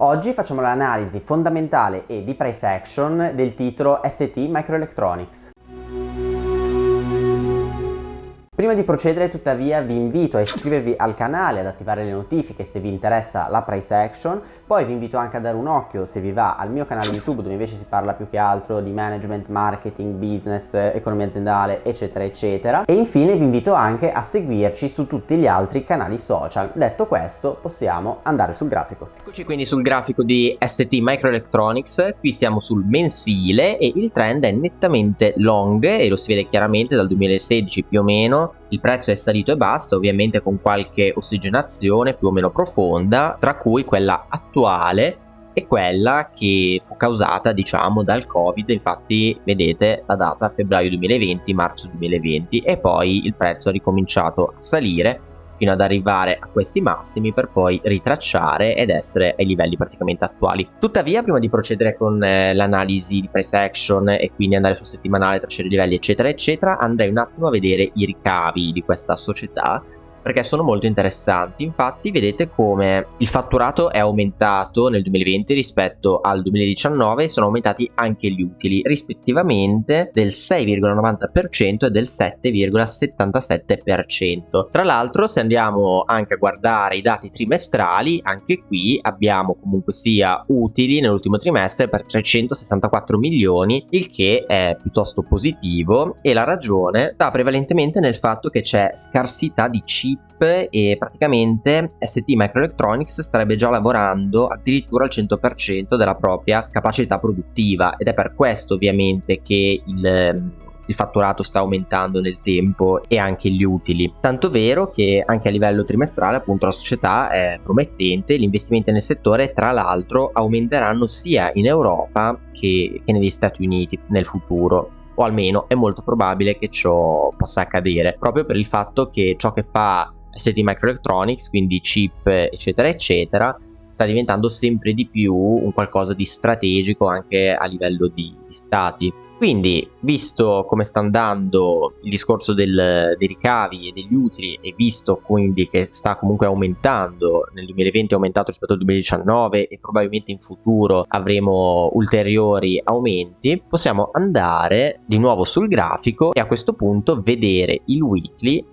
Oggi facciamo l'analisi fondamentale e di price action del titolo ST Microelectronics. Prima di procedere tuttavia vi invito a iscrivervi al canale, ad attivare le notifiche se vi interessa la price action, poi vi invito anche a dare un occhio se vi va al mio canale YouTube dove invece si parla più che altro di management, marketing, business, economia aziendale eccetera eccetera e infine vi invito anche a seguirci su tutti gli altri canali social. Detto questo possiamo andare sul grafico. Eccoci quindi sul grafico di ST Microelectronics, qui siamo sul mensile e il trend è nettamente long e lo si vede chiaramente dal 2016 più o meno il prezzo è salito e basta, ovviamente con qualche ossigenazione più o meno profonda, tra cui quella attuale e quella che fu causata diciamo dal covid. Infatti vedete la data febbraio 2020 marzo 2020 e poi il prezzo ha ricominciato a salire fino ad arrivare a questi massimi per poi ritracciare ed essere ai livelli praticamente attuali. Tuttavia prima di procedere con eh, l'analisi di price action e quindi andare sul settimanale, tracciare i livelli eccetera eccetera andrei un attimo a vedere i ricavi di questa società perché sono molto interessanti. Infatti vedete come il fatturato è aumentato nel 2020 rispetto al 2019 e sono aumentati anche gli utili rispettivamente del 6,90% e del 7,77%. Tra l'altro se andiamo anche a guardare i dati trimestrali, anche qui abbiamo comunque sia utili nell'ultimo trimestre per 364 milioni, il che è piuttosto positivo e la ragione sta prevalentemente nel fatto che c'è scarsità di cibo chip e praticamente ST Microelectronics starebbe già lavorando addirittura al 100% della propria capacità produttiva ed è per questo ovviamente che il il fatturato sta aumentando nel tempo e anche gli utili. Tanto vero che anche a livello trimestrale appunto la società è promettente, gli investimenti nel settore tra l'altro aumenteranno sia in Europa che, che negli Stati Uniti nel futuro o almeno è molto probabile che ciò possa accadere proprio per il fatto che ciò che fa ST Microelectronics, quindi chip eccetera eccetera, sta diventando sempre di più un qualcosa di strategico anche a livello di, di stati. Quindi, visto come sta andando il discorso del, dei ricavi e degli utili e visto quindi che sta comunque aumentando, nel 2020 è aumentato rispetto al 2019 e probabilmente in futuro avremo ulteriori aumenti, possiamo andare di nuovo sul grafico e a questo punto vedere il weekly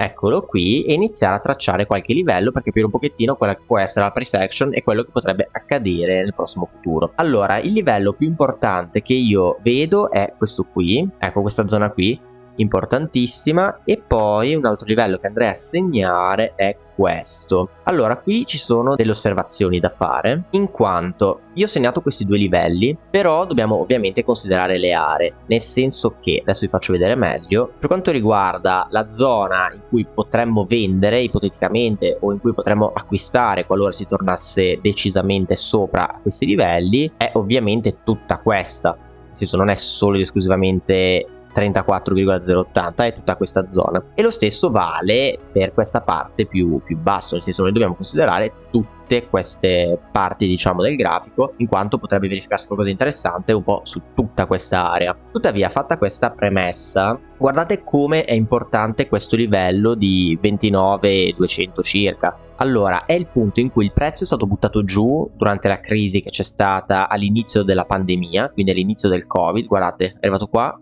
eccolo qui e iniziare a tracciare qualche livello per capire un pochettino quella che può essere la price action e quello che potrebbe accadere nel prossimo futuro. Allora il livello più importante che io vedo è questo qui ecco questa zona qui importantissima e poi un altro livello che andrei a segnare è questo. Allora qui ci sono delle osservazioni da fare in quanto io ho segnato questi due livelli però dobbiamo ovviamente considerare le aree nel senso che adesso vi faccio vedere meglio per quanto riguarda la zona in cui potremmo vendere ipoteticamente o in cui potremmo acquistare qualora si tornasse decisamente sopra questi livelli è ovviamente tutta questa. Nel senso non è solo ed esclusivamente 34,080 è tutta questa zona. E lo stesso vale per questa parte più, più basso nel senso noi dobbiamo considerare tutte queste parti diciamo del grafico in quanto potrebbe verificarsi qualcosa di interessante un po' su tutta questa area. Tuttavia fatta questa premessa guardate come è importante questo livello di 29,200 circa. Allora, è il punto in cui il prezzo è stato buttato giù durante la crisi che c'è stata all'inizio della pandemia, quindi all'inizio del Covid. Guardate, è arrivato qua,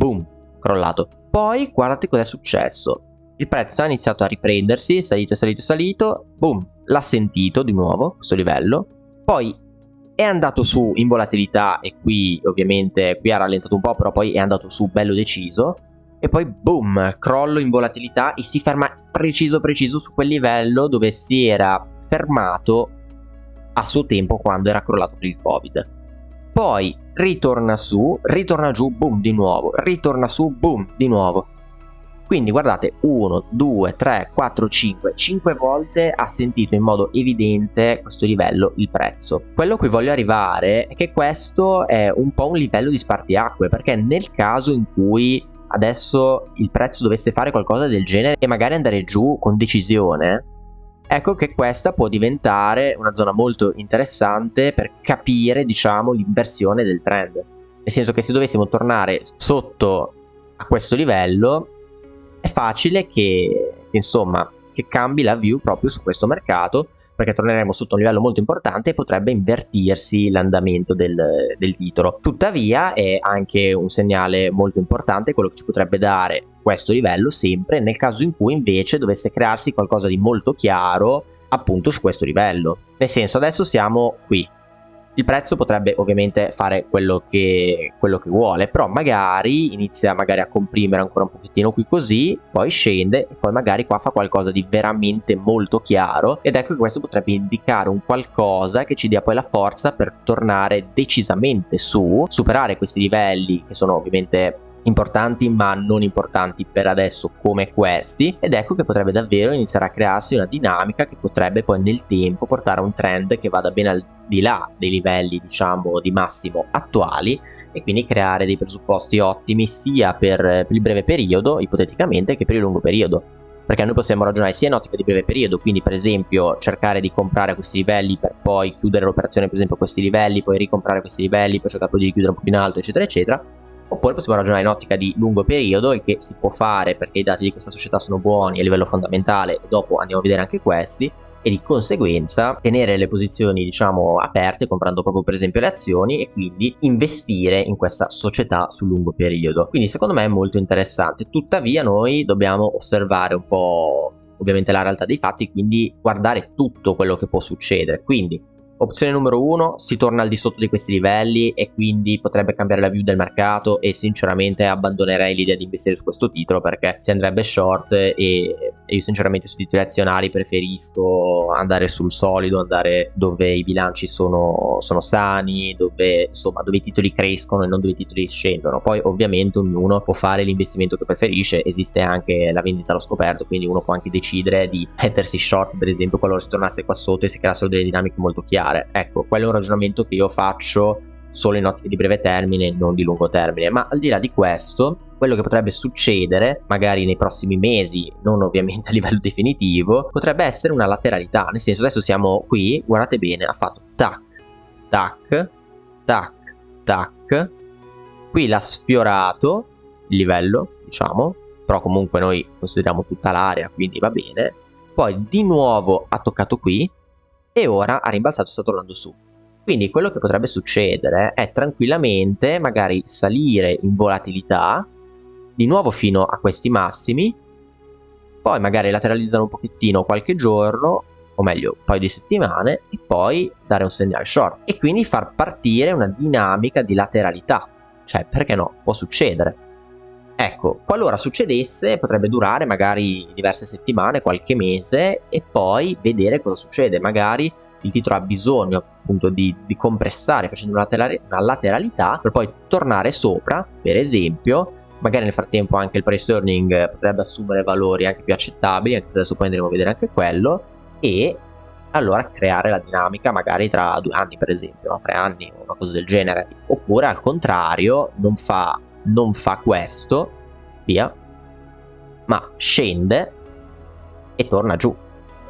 boom, crollato. Poi guardate cosa è successo. Il prezzo ha iniziato a riprendersi, è salito, è salito, è salito, boom, l'ha sentito di nuovo questo livello. Poi è andato su in volatilità e qui ovviamente qui ha rallentato un po' però poi è andato su bello deciso e poi boom crollo in volatilità e si ferma preciso preciso su quel livello dove si era fermato a suo tempo quando era crollato per il covid poi ritorna su, ritorna giù, boom di nuovo, ritorna su, boom di nuovo. Quindi guardate, 1, 2, 3, 4, 5, 5 volte ha sentito in modo evidente questo livello il prezzo. Quello a cui voglio arrivare è che questo è un po' un livello di spartiacque, perché nel caso in cui adesso il prezzo dovesse fare qualcosa del genere e magari andare giù con decisione, ecco che questa può diventare una zona molto interessante per capire diciamo l'inversione del trend. Nel senso che se dovessimo tornare sotto a questo livello è facile che insomma che cambi la view proprio su questo mercato perché torneremo sotto un livello molto importante e potrebbe invertirsi l'andamento del, del titolo. Tuttavia è anche un segnale molto importante quello che ci potrebbe dare questo livello sempre nel caso in cui invece dovesse crearsi qualcosa di molto chiaro appunto su questo livello. Nel senso adesso siamo qui, il prezzo potrebbe ovviamente fare quello che, quello che vuole, però magari inizia magari a comprimere ancora un pochettino qui così, poi scende e poi magari qua fa qualcosa di veramente molto chiaro ed ecco che questo potrebbe indicare un qualcosa che ci dia poi la forza per tornare decisamente su, superare questi livelli che sono ovviamente importanti ma non importanti per adesso come questi ed ecco che potrebbe davvero iniziare a crearsi una dinamica che potrebbe poi nel tempo portare a un trend che vada ben al di là dei livelli diciamo di massimo attuali e quindi creare dei presupposti ottimi sia per, il breve periodo ipoteticamente che per il lungo periodo. Perché noi possiamo ragionare sia in ottica di breve periodo, quindi per esempio cercare di comprare questi livelli per poi chiudere l'operazione per esempio a questi livelli, poi ricomprare questi livelli, poi cercare di chiudere un po' in alto eccetera eccetera, oppure possiamo ragionare in ottica di lungo periodo e che si può fare perché i dati di questa società sono buoni a livello fondamentale e dopo andiamo a vedere anche questi e di conseguenza tenere le posizioni diciamo aperte comprando proprio per esempio le azioni e quindi investire in questa società sul lungo periodo. Quindi secondo me è molto interessante. Tuttavia noi dobbiamo osservare un po' ovviamente la realtà dei fatti quindi guardare tutto quello che può succedere. Quindi Opzione numero 1, si torna al di sotto di questi livelli e quindi potrebbe cambiare la view del mercato e sinceramente abbandonerei l'idea di investire su questo titolo perché si andrebbe short e, e io sinceramente sui titoli azionari preferisco andare sul solido, andare dove i bilanci sono, sono sani, dove, insomma, dove i titoli crescono e non dove i titoli scendono. Poi ovviamente ognuno può fare l'investimento che preferisce, esiste anche la vendita allo scoperto, quindi uno può anche decidere di mettersi short per esempio qualora si tornasse qua sotto e si creassero delle dinamiche molto chiare fare. Ecco, quello è un ragionamento che io faccio solo in ottica di breve termine, non di lungo termine. Ma al di là di questo, quello che potrebbe succedere, magari nei prossimi mesi, non ovviamente a livello definitivo, potrebbe essere una lateralità. Nel senso, adesso siamo qui, guardate bene, ha fatto tac, tac, tac, tac. Qui l'ha sfiorato il livello, diciamo, però comunque noi consideriamo tutta l'area, quindi va bene. Poi di nuovo ha toccato qui, e ora ha rimbalzato e sta tornando su. Quindi quello che potrebbe succedere è tranquillamente magari salire in volatilità di nuovo fino a questi massimi, poi magari lateralizzare un pochettino qualche giorno, o meglio un paio di settimane, e poi dare un segnale short. E quindi far partire una dinamica di lateralità. Cioè, perché no? Può succedere. Ecco, qualora succedesse potrebbe durare magari diverse settimane, qualche mese e poi vedere cosa succede. Magari il titolo ha bisogno appunto di, di compressare facendo una, una lateralità per poi tornare sopra, per esempio, magari nel frattempo anche il price earning potrebbe assumere valori anche più accettabili, anche se adesso poi andremo a vedere anche quello, e allora creare la dinamica magari tra due anni per esempio, o tre anni, una cosa del genere. Oppure al contrario non fa non fa questo, via, ma scende e torna giù.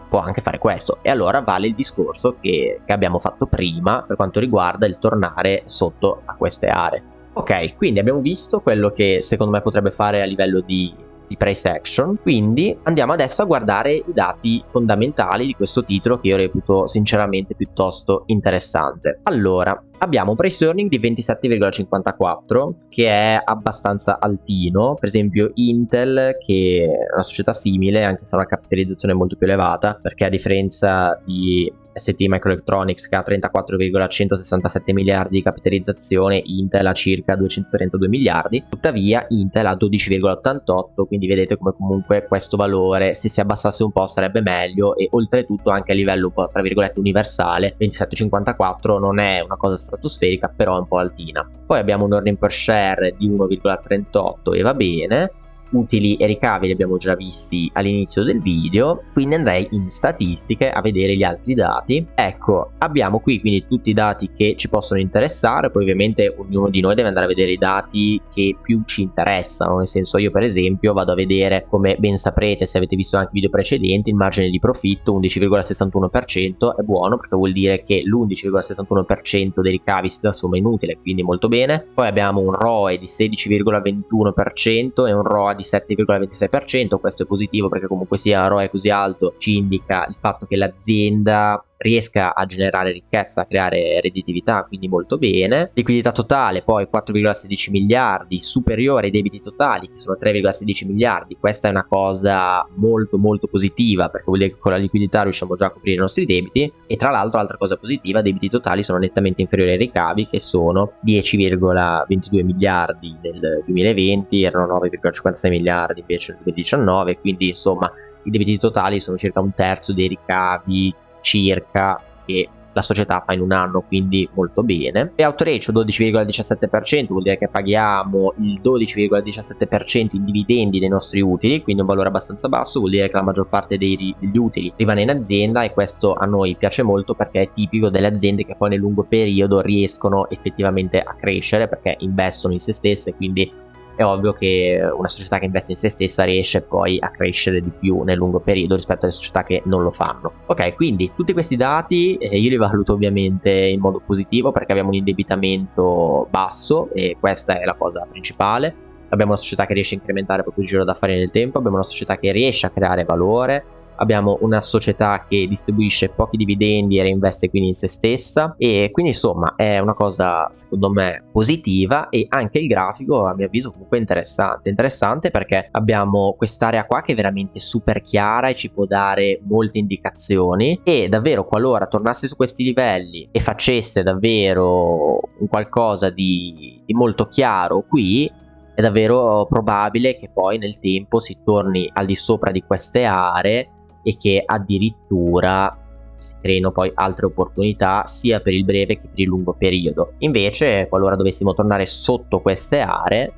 Può anche fare questo. E allora vale il discorso che, che abbiamo fatto prima per quanto riguarda il tornare sotto a queste aree. Ok, quindi abbiamo visto quello che secondo me potrebbe fare a livello di di price action. Quindi andiamo adesso a guardare i dati fondamentali di questo titolo che io reputo sinceramente piuttosto interessante. Allora abbiamo un price earning di 27,54 che è abbastanza altino. Per esempio Intel che è una società simile anche se ha una capitalizzazione molto più elevata perché a differenza di ST Microelectronics che ha 34,167 miliardi di capitalizzazione, Intel ha circa 232 miliardi, tuttavia Intel ha 12,88, quindi vedete come comunque questo valore se si abbassasse un po' sarebbe meglio e oltretutto anche a livello un po' tra virgolette universale, 27,54 non è una cosa stratosferica però è un po' altina. Poi abbiamo un earning per share di 1,38 e va bene, utili e ricavi li abbiamo già visti all'inizio del video quindi andrei in statistiche a vedere gli altri dati. Ecco abbiamo qui quindi tutti i dati che ci possono interessare poi ovviamente ognuno di noi deve andare a vedere i dati che più ci interessano nel senso io per esempio vado a vedere come ben saprete se avete visto anche i video precedenti il margine di profitto 11,61% è buono perché vuol dire che l'11,61% dei ricavi si trasforma in utile quindi molto bene. Poi abbiamo un ROE di 16,21% e un ROA di 7,26%, questo è positivo perché comunque sia ROE così alto ci indica il fatto che l'azienda riesca a generare ricchezza, a creare redditività, quindi molto bene. Liquidità totale poi 4,16 miliardi, superiore ai debiti totali che sono 3,16 miliardi. Questa è una cosa molto molto positiva perché vuol dire che con la liquidità riusciamo già a coprire i nostri debiti e tra l'altro altra cosa positiva, debiti totali sono nettamente inferiori ai ricavi che sono 10,22 miliardi nel 2020, erano 9,56 miliardi invece nel 2019, quindi insomma i debiti totali sono circa un terzo dei ricavi circa che la società fa in un anno, quindi molto bene. E ratio 12,17%, vuol dire che paghiamo il 12,17% in dividendi dei nostri utili, quindi un valore abbastanza basso, vuol dire che la maggior parte dei, degli utili rimane in azienda e questo a noi piace molto perché è tipico delle aziende che poi nel lungo periodo riescono effettivamente a crescere perché investono in se stesse, quindi è ovvio che una società che investe in se stessa riesce poi a crescere di più nel lungo periodo rispetto alle società che non lo fanno. Ok, quindi tutti questi dati eh, io li valuto ovviamente in modo positivo perché abbiamo un indebitamento basso e questa è la cosa principale. Abbiamo una società che riesce a incrementare il proprio giro d'affari nel tempo, abbiamo una società che riesce a creare valore, abbiamo una società che distribuisce pochi dividendi e reinveste quindi in se stessa. E quindi insomma è una cosa secondo me positiva e anche il grafico a mio avviso comunque interessante. Interessante perché abbiamo quest'area qua che è veramente super chiara e ci può dare molte indicazioni. E davvero qualora tornasse su questi livelli e facesse davvero un qualcosa di, di molto chiaro qui è davvero probabile che poi nel tempo si torni al di sopra di queste aree e che addirittura si creino poi altre opportunità sia per il breve che per il lungo periodo. Invece, qualora dovessimo tornare sotto queste aree,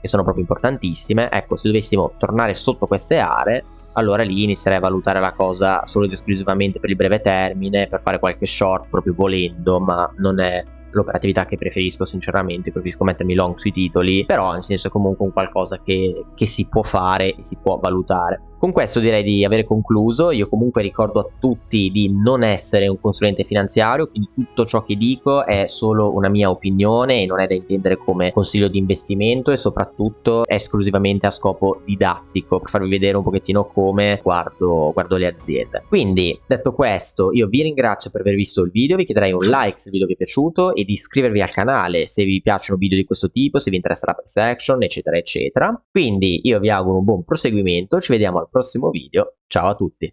che sono proprio importantissime, ecco, se dovessimo tornare sotto queste aree, allora lì inizierei a valutare la cosa solo ed esclusivamente per il breve termine, per fare qualche short proprio volendo, ma non è l'operatività che preferisco sinceramente, preferisco mettermi long sui titoli, però nel senso comunque un qualcosa che, che si può fare e si può valutare. Con questo direi di avere concluso, io comunque ricordo a tutti di non essere un consulente finanziario, quindi tutto ciò che dico è solo una mia opinione e non è da intendere come consiglio di investimento e soprattutto è esclusivamente a scopo didattico, per farvi vedere un pochettino come guardo, guardo le aziende. Quindi, detto questo, io vi ringrazio per aver visto il video, vi chiederei un like se il video vi è piaciuto e di iscrivervi al canale se vi piacciono video di questo tipo, se vi interessa la price action, eccetera, eccetera. Quindi io vi auguro un buon proseguimento, ci vediamo al prossimo video, ciao a tutti!